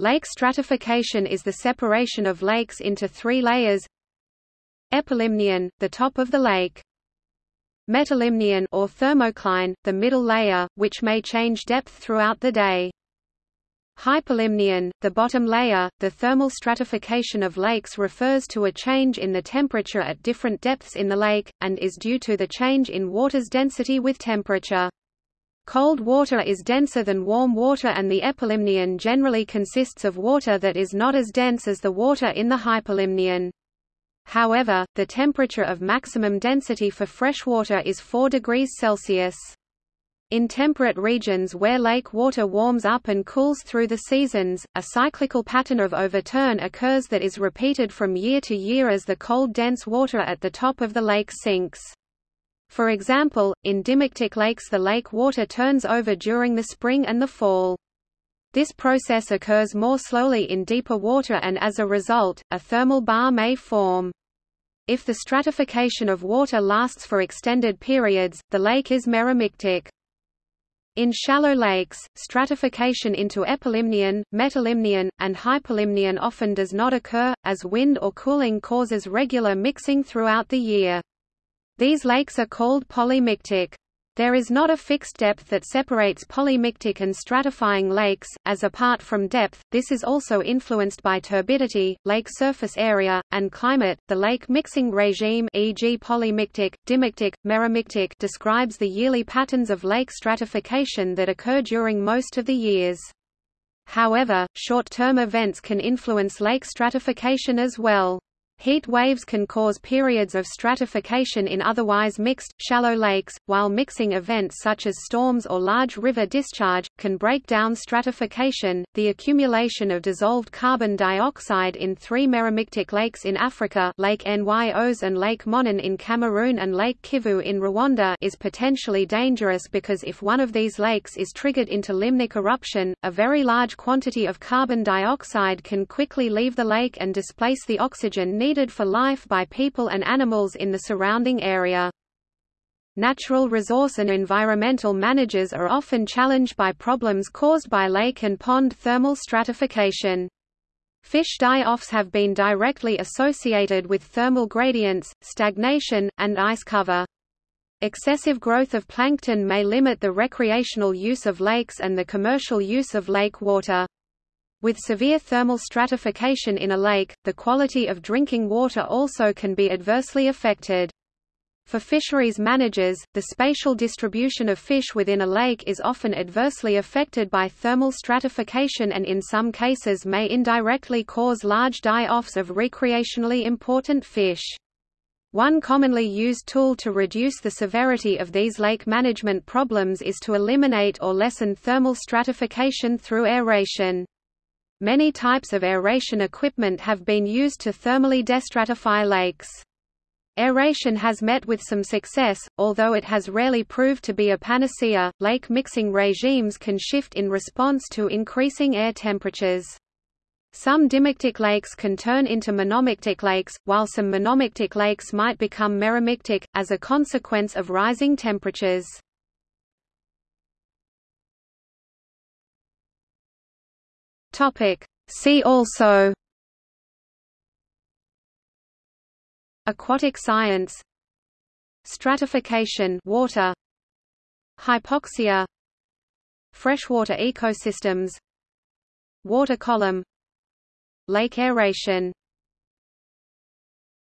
Lake stratification is the separation of lakes into three layers Epilimnion, the top of the lake. Metalimnion or thermocline, the middle layer, which may change depth throughout the day. Hypolimnion, the bottom layer, the thermal stratification of lakes refers to a change in the temperature at different depths in the lake, and is due to the change in water's density with temperature. Cold water is denser than warm water and the epilimnion generally consists of water that is not as dense as the water in the hypolimnion. However, the temperature of maximum density for freshwater is 4 degrees Celsius. In temperate regions where lake water warms up and cools through the seasons, a cyclical pattern of overturn occurs that is repeated from year to year as the cold dense water at the top of the lake sinks. For example, in dimictic lakes the lake water turns over during the spring and the fall. This process occurs more slowly in deeper water and as a result, a thermal bar may form. If the stratification of water lasts for extended periods, the lake is meromictic. In shallow lakes, stratification into epilimnion, metalimnion, and hypolimnion often does not occur, as wind or cooling causes regular mixing throughout the year. These lakes are called polymictic. There is not a fixed depth that separates polymictic and stratifying lakes, as apart from depth, this is also influenced by turbidity, lake surface area, and climate. The lake mixing regime e.g. polymictic, dimictic, meromictic describes the yearly patterns of lake stratification that occur during most of the years. However, short-term events can influence lake stratification as well. Heat waves can cause periods of stratification in otherwise mixed, shallow lakes, while mixing events such as storms or large river discharge, can break down stratification. The accumulation of dissolved carbon dioxide in three meromictic lakes in Africa Lake Nyos and Lake Monoun in Cameroon and Lake Kivu in Rwanda is potentially dangerous because if one of these lakes is triggered into limnic eruption, a very large quantity of carbon dioxide can quickly leave the lake and displace the oxygen needed needed for life by people and animals in the surrounding area. Natural resource and environmental managers are often challenged by problems caused by lake and pond thermal stratification. Fish die-offs have been directly associated with thermal gradients, stagnation, and ice cover. Excessive growth of plankton may limit the recreational use of lakes and the commercial use of lake water. With severe thermal stratification in a lake, the quality of drinking water also can be adversely affected. For fisheries managers, the spatial distribution of fish within a lake is often adversely affected by thermal stratification and in some cases may indirectly cause large die-offs of recreationally important fish. One commonly used tool to reduce the severity of these lake management problems is to eliminate or lessen thermal stratification through aeration. Many types of aeration equipment have been used to thermally destratify lakes. Aeration has met with some success, although it has rarely proved to be a panacea. Lake mixing regimes can shift in response to increasing air temperatures. Some dimictic lakes can turn into monomictic lakes, while some monomictic lakes might become meromictic, as a consequence of rising temperatures. Topic. See also Aquatic science Stratification water Hypoxia Freshwater ecosystems Water column Lake aeration